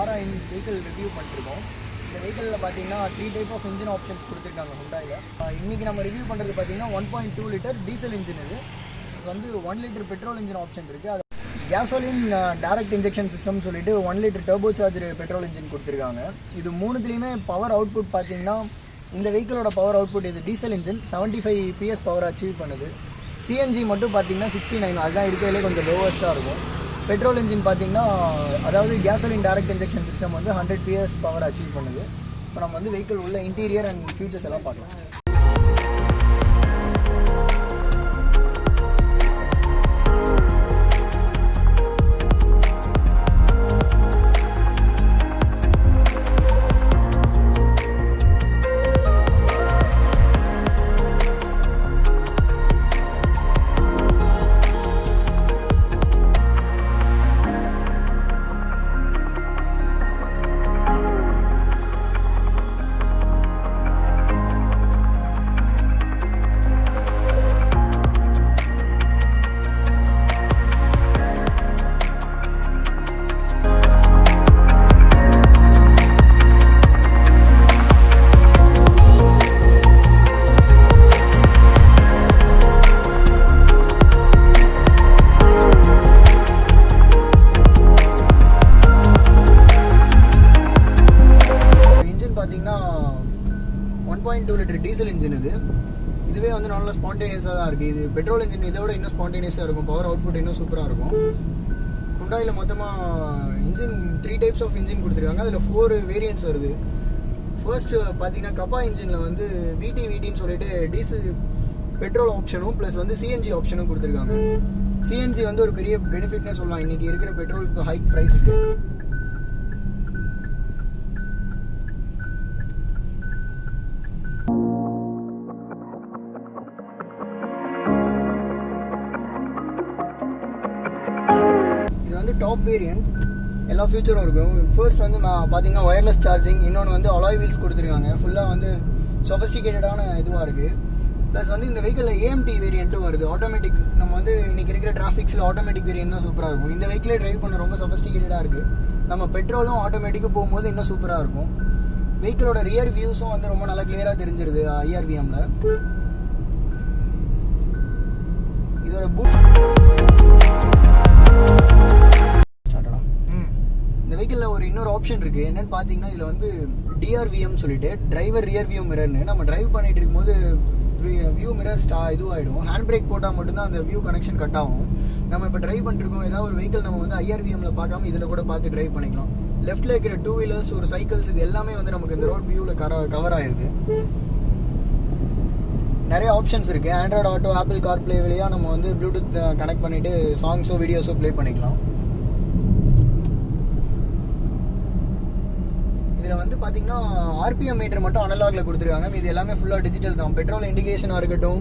ஆர்ஐன் vehicle review பண்ணிருக்கோம். இந்த வெஹிக்கிளில் பார்த்தீங்கன்னா three type of engine options கொடுத்துருக்காங்க ஹுண்டாயில் இன்றைக்கி நம்ம ரிவ்யூ பண்ணுறது பார்த்தீங்கன்னா one point two litre diesel engine இது. வந்து one litre petrol engine option இருக்குது அது கேசோலின் டேரக்ட் இன்ஜெக்ஷன் சிஸ்டம்னு சொல்லிட்டு one litre turbocharger petrol engine கொடுத்துருக்காங்க. இது மூணுத்துலேயுமே பவர் அவுட்புட் பார்த்தீங்கன்னா இந்த வெஹிக்கிளோட பவர் அவுட்புட் இது diesel engine seventy five PS power achieve பண்ணுது. சிஎன்ஜி மட்டும் பார்த்தீங்கன்னா சிக்ஸ்டி நைன் அதுதான் இருக்கிறதுலே கொஞ்சம் லோவஸ்ட்டாக இருக்கும். பெட்ரோல் இன்ஜின் பார்த்தீங்கன்னா அதாவது கேசோலின் டைரக்ட் இன்ஜெக்ஷன் சிஸ்டம் வந்து ஹண்ட்ரட் பிஎஸ் பவர் அச்சீவ் பண்ணுது. இப்போ நம்ம வந்து வெஹிக்கிள் உள்ள இன்டீரியர் அண்ட் ஃபியூச்சர்ஸ் எல்லாம் பார்க்கலாம். Point two litre diesel engine இது. இதுவே வந்து நல்லா ஸ்பான்டேனியஸாக தான் இருக்குது இது பெட்ரோல் இன்ஜின் இதை விட இன்னும் ஸ்பான்டேனியஸாக இருக்கும். பவர் அவுட்புட் இன்னும் சூப்பராக இருக்கும். குண்டாயில் மொத்தமாக engine three types of engine கொடுத்துருக்காங்க. அதில் ஃபோர் வேரியன்ஸ் வருது. ஃபர்ஸ்ட்டு பார்த்தீங்கன்னா கப்பா இன்ஜினில் வந்து விடி விடின்னு சொல்லிட்டு டீசல் பெட்ரோல் ஆப்ஷனும் ப்ளஸ் வந்து சிஎன்ஜி ஆப்ஷனும் கொடுத்துருக்காங்க. சிஎன்ஜி வந்து ஒரு பெரிய பெனிஃபிட்னே சொல்லலாம். இன்றைக்கி இருக்கிற பெட்ரோல் ஹைக் ப்ரைஸுக்கு டாப் வேரியன்ட் எல்லா ஃபியூச்சரும் இருக்கும். ஃபர்ஸ்ட் வந்து நான் பார்த்தீங்கன்னா ஒயர்லெஸ் சார்ஜிங் இன்னொன்று வந்து அலாய் வீல்ஸ் கொடுத்துருக்காங்க. ஃபுல்லாக வந்து சொஃபஸ்டிகேட்டடான இதுவாக இருக்குது ப்ளஸ் வந்து இந்த வெஹிக்கிளில் ஏஎம்டி வேரியண்ட்டும் வருது. ஆட்டோமேட்டிக் நம்ம வந்து இன்றைக்கி இருக்கிற டிராஃபிக்ஸில் ஆட்டோமேட்டிக் வேரியன்ட் தான் சூப்பராக இருக்கும். இந்த வெஹிக்கிளே டிரைவ் பண்ண ரொம்ப சொஃபஸ்டிகேட்டடாக இருக்குது நம்ம பெட்ரோலும் ஆட்டோமேட்டிக்கு போகும்போது இன்னும் சூப்பராக இருக்கும். வெஹிக்கிளோட ரியர் வியூஸும் வந்து ரொம்ப நல்லா கிளியராக தெரிஞ்சிருது ஐஆர்விஎம்மில் இதோட பூட் இந்த வெஹிக்கிளில் ஒரு இன்னொரு ஆப்ஷன் இருக்குது என்னன்னு பார்த்தீங்கன்னா இதில் வந்து டிஆர்விஎம் சொல்லிட்டு டிரைவர் ரியர் வியூ மிரர்னு நம்ம டிரைவ் பண்ணிட்டு இருக்கும்போது வியூ மிரர் ஸ்டா இதுவாகிடும் ஹேண்ட் பிரேக் போட்டால் மட்டும்தான் அந்த வியூ கனெக்ஷன் கட் ஆகும். நம்ம இப்போ டிரைவ் பண்ணிருக்கோம் ஏதாவது ஒரு வெஹிக்கிள் நம்ம வந்து ஐஆர்விஎம்மில் பார்க்காம இதில் கூட பார்த்து டிரைவ் பண்ணிக்கலாம். லெஃப்ட்டில் இருக்கிற டூ வீலர்ஸ் ஒரு சைக்கிள்ஸ் இது எல்லாமே வந்து நமக்கு இந்த ரோட் வியூவில் கர கவர் ஆயிடுது நிறைய ஆப்ஷன்ஸ் இருக்குது android auto apple car play வழியாக நம்ம வந்து ப்ளூடூத் கனெக்ட் பண்ணிவிட்டு சாங்ஸோ வீடியோஸோ ப்ளே பண்ணிக்கலாம். இதில் வந்து பார்த்தீங்கன்னா ஆர்பிஎம் மீட்டர் மட்டும் அனலாகில் கொடுத்துருக்காங்க. இது எல்லாமே ஃபுல்லாக டிஜிட்டல் தான். பெட்ரோல் இண்டிகேஷனாக இருக்கட்டும்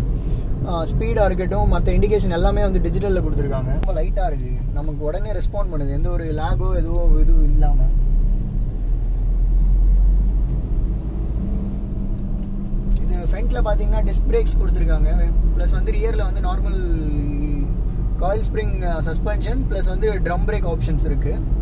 ஸ்பீடாக இருக்கட்டும் மற்ற இண்டிகேஷன் எல்லாமே வந்து டிஜிட்டலில் கொடுத்துருக்காங்க. ரொம்ப லைட்டாக இருக்குது நமக்கு உடனே ரெஸ்பாண்ட் பண்ணுது. எந்த ஒரு லேகோ எதுவோ இதுவும் இல்லாமல் இது ஃப்ரண்ட்டில் பார்த்தீங்கன்னா டிஸ்க் பிரேக்ஸ் கொடுத்துருக்காங்க. ப்ளஸ் வந்து ரியரில் வந்து normal coil spring suspension plus வந்து ட்ரம் பிரேக் ஆப்ஷன்ஸ் இருக்குது